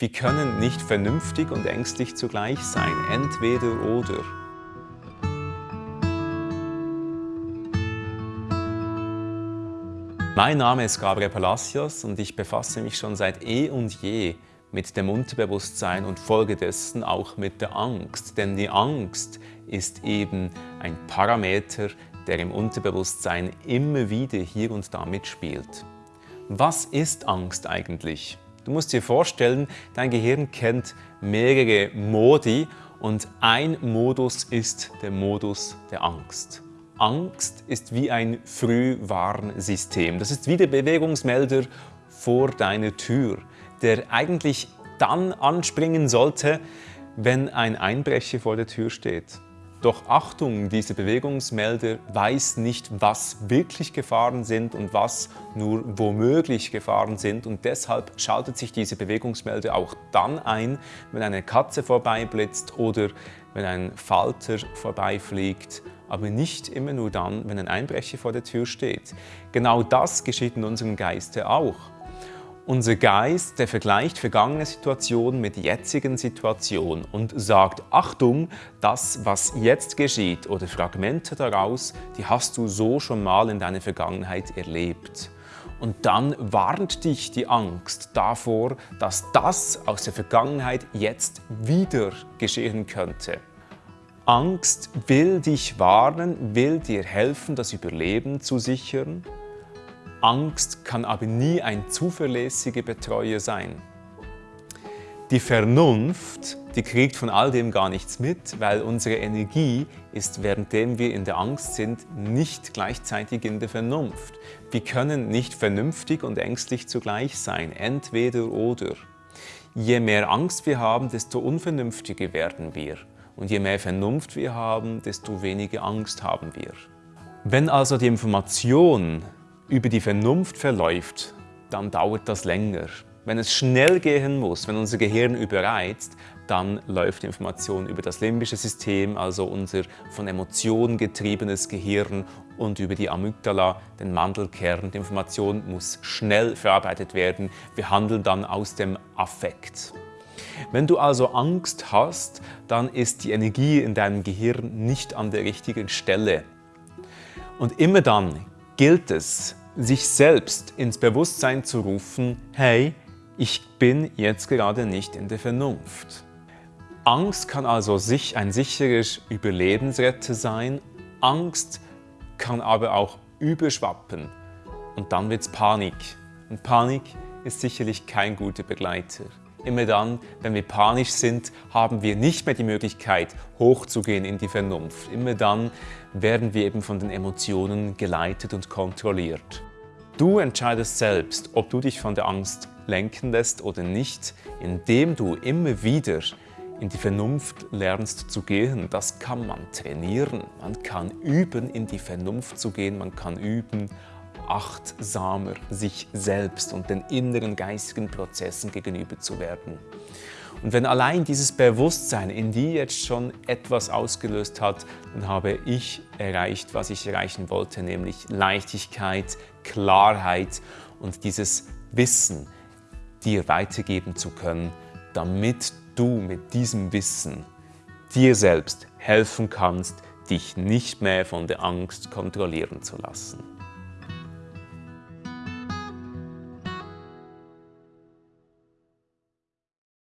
Wir können nicht vernünftig und ängstlich zugleich sein, entweder oder. Mein Name ist Gabriel Palacios und ich befasse mich schon seit eh und je mit dem Unterbewusstsein und folgedessen auch mit der Angst. Denn die Angst ist eben ein Parameter, der im Unterbewusstsein immer wieder hier und da mitspielt. Was ist Angst eigentlich? Du musst dir vorstellen, dein Gehirn kennt mehrere Modi und ein Modus ist der Modus der Angst. Angst ist wie ein Frühwarnsystem. Das ist wie der Bewegungsmelder vor deiner Tür, der eigentlich dann anspringen sollte, wenn ein Einbrecher vor der Tür steht. Doch Achtung, diese Bewegungsmelder weiß nicht, was wirklich Gefahren sind und was nur womöglich Gefahren sind und deshalb schaltet sich diese Bewegungsmelder auch dann ein, wenn eine Katze vorbeiblitzt oder wenn ein Falter vorbeifliegt, aber nicht immer nur dann, wenn ein Einbrecher vor der Tür steht. Genau das geschieht in unserem Geiste auch. Unser Geist, der vergleicht vergangene Situationen mit jetzigen Situationen und sagt, Achtung, das, was jetzt geschieht oder Fragmente daraus, die hast du so schon mal in deiner Vergangenheit erlebt. Und dann warnt dich die Angst davor, dass das aus der Vergangenheit jetzt wieder geschehen könnte. Angst will dich warnen, will dir helfen, das Überleben zu sichern Angst kann aber nie ein zuverlässiger Betreuer sein. Die Vernunft, die kriegt von all dem gar nichts mit, weil unsere Energie ist, währenddem wir in der Angst sind, nicht gleichzeitig in der Vernunft. Wir können nicht vernünftig und ängstlich zugleich sein, entweder oder. Je mehr Angst wir haben, desto unvernünftiger werden wir. Und je mehr Vernunft wir haben, desto weniger Angst haben wir. Wenn also die Information über die Vernunft verläuft, dann dauert das länger. Wenn es schnell gehen muss, wenn unser Gehirn überreizt, dann läuft die Information über das limbische System, also unser von Emotionen getriebenes Gehirn und über die Amygdala, den Mandelkern. Die Information muss schnell verarbeitet werden. Wir handeln dann aus dem Affekt. Wenn du also Angst hast, dann ist die Energie in deinem Gehirn nicht an der richtigen Stelle. Und immer dann gilt es, sich selbst ins Bewusstsein zu rufen, hey, ich bin jetzt gerade nicht in der Vernunft. Angst kann also sich ein sicheres Überlebensretter sein, Angst kann aber auch überschwappen und dann wird es Panik. Und Panik ist sicherlich kein guter Begleiter. Immer dann, wenn wir panisch sind, haben wir nicht mehr die Möglichkeit, hochzugehen in die Vernunft. Immer dann werden wir eben von den Emotionen geleitet und kontrolliert. Du entscheidest selbst, ob du dich von der Angst lenken lässt oder nicht, indem du immer wieder in die Vernunft lernst zu gehen. Das kann man trainieren. Man kann üben, in die Vernunft zu gehen. Man kann üben, achtsamer sich selbst und den inneren geistigen Prozessen gegenüber zu werden. Und wenn allein dieses Bewusstsein in dir jetzt schon etwas ausgelöst hat, dann habe ich erreicht, was ich erreichen wollte, nämlich Leichtigkeit, Klarheit und dieses Wissen dir weitergeben zu können, damit du mit diesem Wissen dir selbst helfen kannst, dich nicht mehr von der Angst kontrollieren zu lassen.